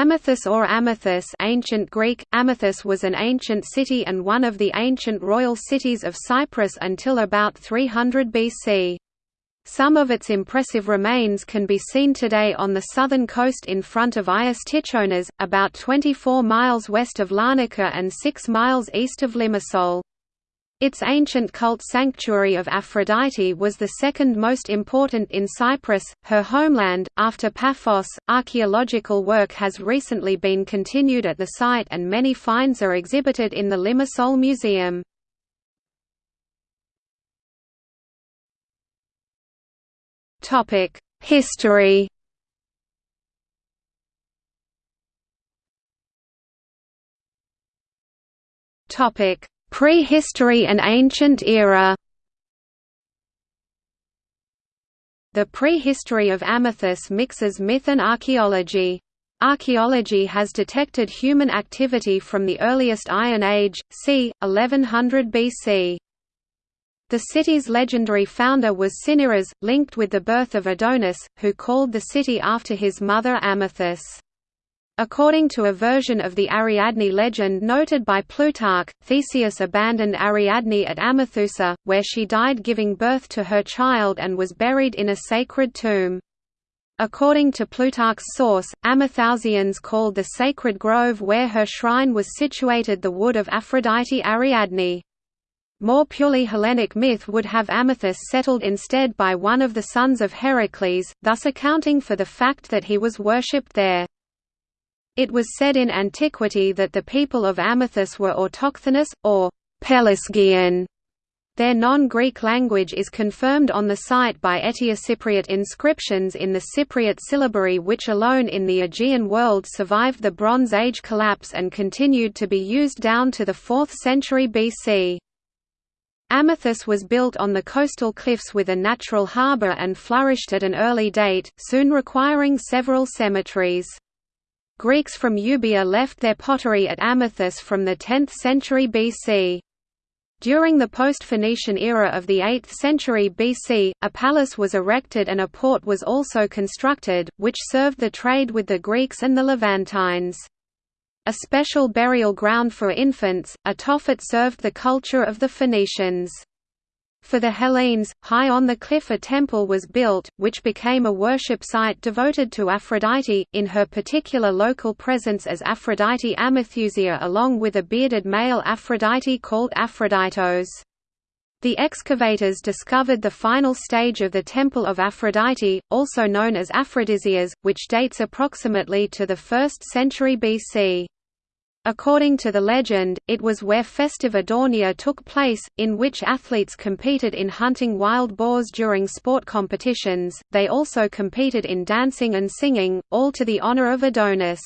Amathus or Amathus ancient Greek, Amathus was an ancient city and one of the ancient royal cities of Cyprus until about 300 BC. Some of its impressive remains can be seen today on the southern coast in front of Agios Tychonas, about 24 miles west of Larnaca and 6 miles east of Limassol. Its ancient cult sanctuary of Aphrodite was the second most important in Cyprus, her homeland, after Paphos. Archaeological work has recently been continued at the site and many finds are exhibited in the Limassol Museum. Topic: History. Topic: Prehistory and Ancient Era The prehistory of Amathus mixes myth and archaeology. Archaeology has detected human activity from the earliest Iron Age, c. 1100 BC. The city's legendary founder was Cinyras, linked with the birth of Adonis, who called the city after his mother Amathus. According to a version of the Ariadne legend noted by Plutarch, Theseus abandoned Ariadne at Amathusa, where she died giving birth to her child and was buried in a sacred tomb. According to Plutarch's source, Amathousians called the sacred grove where her shrine was situated the wood of Aphrodite Ariadne. More purely Hellenic myth would have Amathus settled instead by one of the sons of Heracles, thus accounting for the fact that he was worshipped there. It was said in antiquity that the people of Amathus were autochthonous, or Pelasgian. Their non-Greek language is confirmed on the site by Eteocypriot inscriptions in the Cypriot syllabary which alone in the Aegean world survived the Bronze Age collapse and continued to be used down to the 4th century BC. Amathus was built on the coastal cliffs with a natural harbour and flourished at an early date, soon requiring several cemeteries. Greeks from Euboea left their pottery at Amathus from the 10th century BC. During the post-Phoenician era of the 8th century BC, a palace was erected and a port was also constructed, which served the trade with the Greeks and the Levantines. A special burial ground for infants, a Tophet served the culture of the Phoenicians. For the Hellenes, high on the cliff a temple was built, which became a worship site devoted to Aphrodite, in her particular local presence as Aphrodite Amathusia along with a bearded male Aphrodite called Aphroditos. The excavators discovered the final stage of the Temple of Aphrodite, also known as Aphrodisias, which dates approximately to the 1st century BC. According to the legend, it was where festive Adonia took place, in which athletes competed in hunting wild boars during sport competitions, they also competed in dancing and singing, all to the honor of Adonis.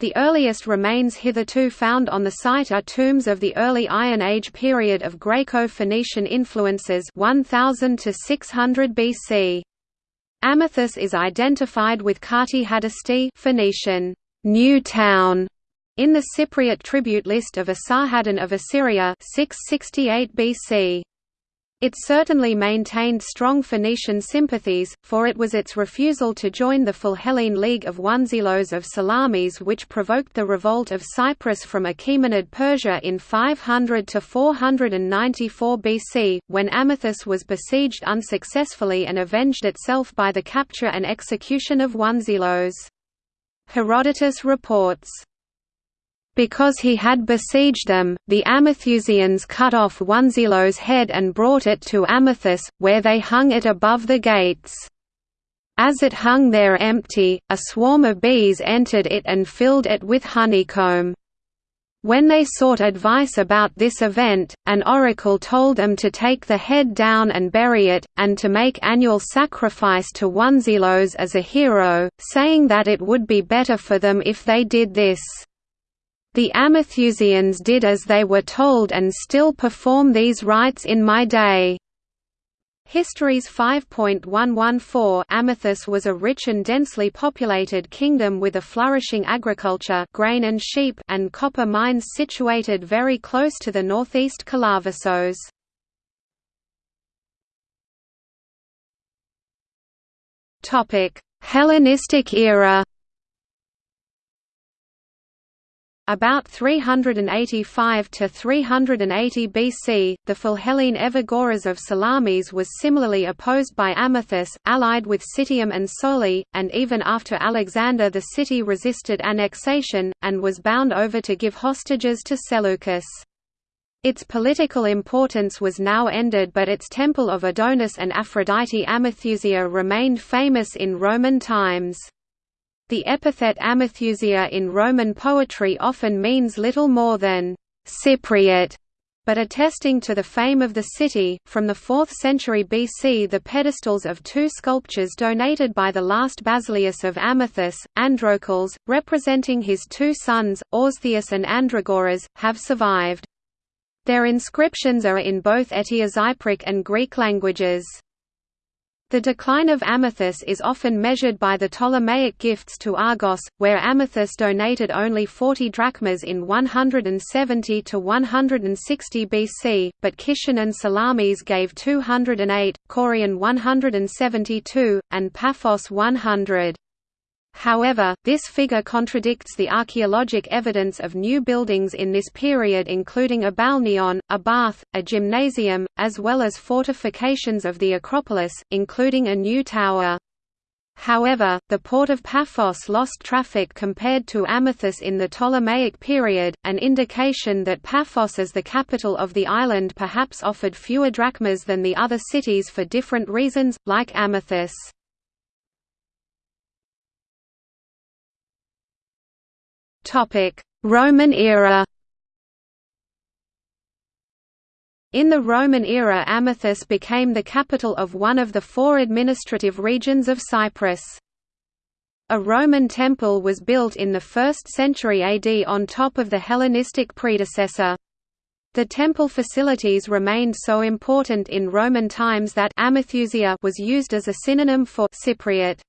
The earliest remains hitherto found on the site are tombs of the early Iron Age period of Greco-Phoenician influences 1000 to 600 BC. Amathus is identified with Qarti-hadasti Phoenician, New Town, in the Cypriot tribute list of Esarhaddon of Assyria 668 BC. It certainly maintained strong Phoenician sympathies, for it was its refusal to join the Philhellene League of Onesilos of Salamis which provoked the revolt of Cyprus from Achaemenid Persia in 500 to 494 BC, when Amathus was besieged unsuccessfully and avenged itself by the capture and execution of Onesilos. Herodotus reports, because he had besieged them, the Amathusians cut off Onesilos' head and brought it to Amathus, where they hung it above the gates. As it hung there empty, a swarm of bees entered it and filled it with honeycomb. When they sought advice about this event, an oracle told them to take the head down and bury it, and to make annual sacrifice to Onesilos as a hero, saying that it would be better for them if they did this. The Amathusians did as they were told and still perform these rites in my day. Histories 5.114 Amathus was a rich and densely populated kingdom with a flourishing agriculture grain and, sheep and copper mines situated very close to the northeast Kalavasos. Hellenistic era About 385 to 380 BC, the Philhellene Evagoras of Salamis was similarly opposed by Amathus, allied with Citium and Soli, and even after Alexander the city resisted annexation, and was bound over to give hostages to Seleucus. Its political importance was now ended but its temple of Adonis and Aphrodite Amathusia remained famous in Roman times. The epithet Amathusia in Roman poetry often means little more than Cypriot, but attesting to the fame of the city, from the 4th century BC the pedestals of two sculptures donated by the last Basileus of Amathus, Androcles, representing his two sons, Orsthius and Andragoras, have survived. Their inscriptions are in both Etiozypric and Greek languages. The decline of Amathus is often measured by the Ptolemaic gifts to Argos, where Amathus donated only 40 drachmas in 170 to 160 BC, but Kishan and Salamis gave 208, Kourion 172, and Paphos 100. However, this figure contradicts the archaeologic evidence of new buildings in this period including a balneon, a bath, a gymnasium, as well as fortifications of the Acropolis, including a new tower. However, the port of Paphos lost traffic compared to Amathus in the Ptolemaic period, an indication that Paphos as the capital of the island perhaps offered fewer drachmas than the other cities for different reasons, like Amathus. Roman era In the Roman era Amathus became the capital of one of the four administrative regions of Cyprus. A Roman temple was built in the 1st century AD on top of the Hellenistic predecessor. The temple facilities remained so important in Roman times that Amathusia was used as a synonym for Cypriot.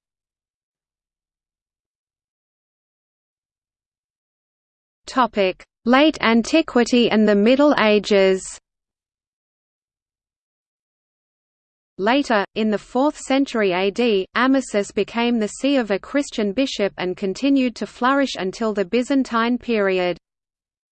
Topic: Late Antiquity and the Middle Ages. Later, in the 4th century AD, Amathus became the see of a Christian bishop and continued to flourish until the Byzantine period.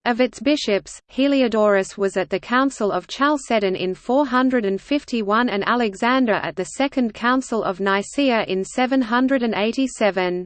Of its bishops, Heliodorus was at the Council of Chalcedon in 451 and Alexander at the Second Council of Nicaea in 787.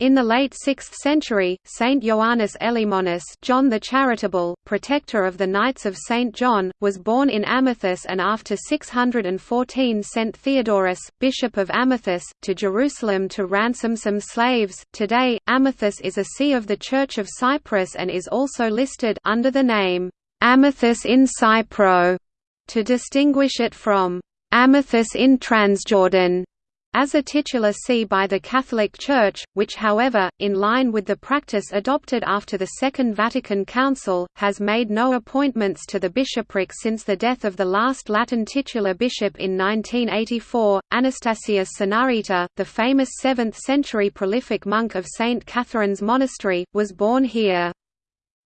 In the late 6th century, Saint Ioannis Elymonos John the Charitable, protector of the Knights of Saint John, was born in Amathus and after 614 sent Theodorus, Bishop of Amathus, to Jerusalem to ransom some slaves. Today, Amathus is a see of the Church of Cyprus and is also listed under the name Amathus in Cypro to distinguish it from Amathus in Transjordan as a titular see by the Catholic Church, which however, in line with the practice adopted after the Second Vatican Council, has made no appointments to the bishopric since the death of the last Latin titular bishop in 1984, Anastasius Sinaita, the famous 7th-century prolific monk of St. Catherine's Monastery, was born here.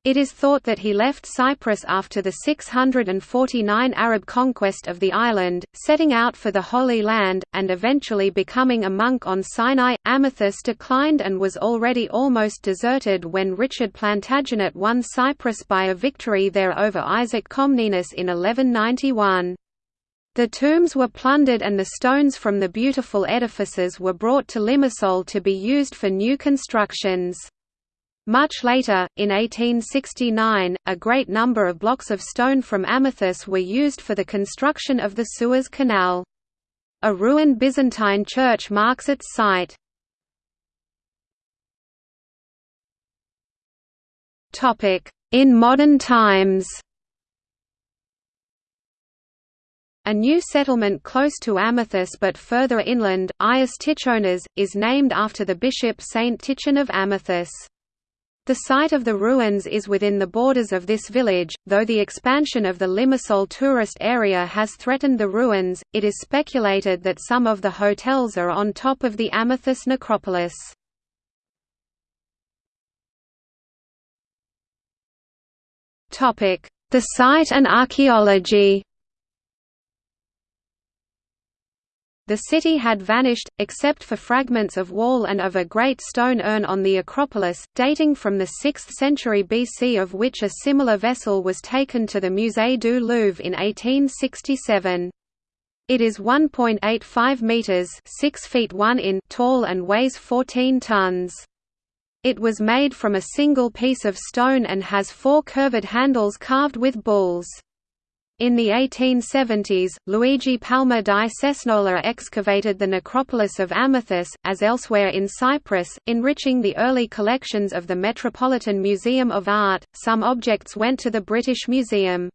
It is thought that he left Cyprus after the 649 Arab conquest of the island, setting out for the Holy Land, and eventually becoming a monk on Sinai. Amathus declined and was already almost deserted when Richard Plantagenet won Cyprus by a victory there over Isaac Comnenus in 1191. The tombs were plundered and the stones from the beautiful edifices were brought to Limassol to be used for new constructions. Much later, in 1869, a great number of blocks of stone from Amathus were used for the construction of the Suez Canal. A ruined Byzantine church marks its site. In modern times A new settlement close to Amathus but further inland, Agios Tychonas, is named after the bishop Saint Tychon of Amathus. The site of the ruins is within the borders of this village, though the expansion of the Limassol tourist area has threatened the ruins, it is speculated that some of the hotels are on top of the Amathus necropolis. The site and archaeology The city had vanished, except for fragments of wall and of a great stone urn on the Acropolis, dating from the 6th century BC of which a similar vessel was taken to the Musée du Louvre in 1867. It is 1.85 meters (6 feet 1 in) tall and weighs 14 tons. It was made from a single piece of stone and has four curved handles carved with bulls. In the 1870s, Luigi Palma di Cesnola excavated the necropolis of Amathus, as elsewhere in Cyprus, enriching the early collections of the Metropolitan Museum of Art. Some objects went to the British Museum.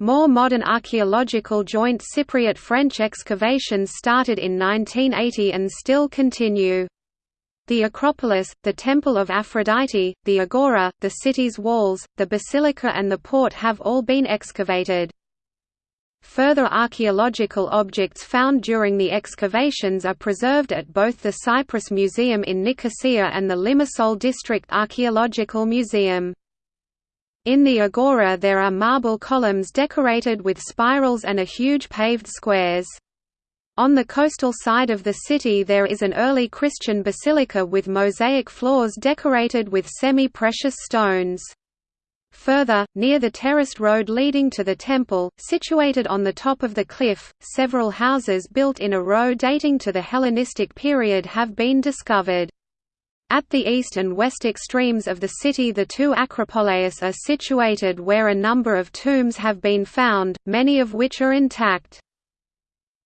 More modern archaeological joint Cypriot French excavations started in 1980 and still continue. The Acropolis, the Temple of Aphrodite, the Agora, the city's walls, the basilica and the port have all been excavated. Further archaeological objects found during the excavations are preserved at both the Cyprus Museum in Nicosia and the Limassol District Archaeological Museum. In the agora there are marble columns decorated with spirals and a huge paved squares. On the coastal side of the city there is an early Christian basilica with mosaic floors decorated with semi-precious stones. Further, near the terraced road leading to the temple, situated on the top of the cliff, several houses built in a row dating to the Hellenistic period have been discovered. At the east and west extremes of the city the two acropoleis are situated where a number of tombs have been found, many of which are intact.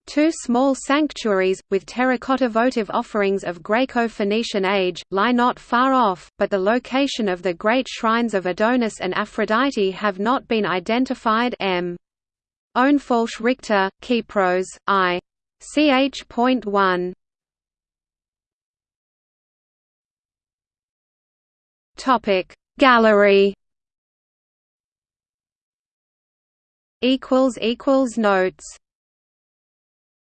Two small sanctuaries, with terracotta votive offerings of Greco-Phoenician age, lie not far off, but the location of the great shrines of Adonis and Aphrodite have not been identified m. Ohnefalsch-Richter, Kypros, I. ch.1. Topic Gallery equals equals notes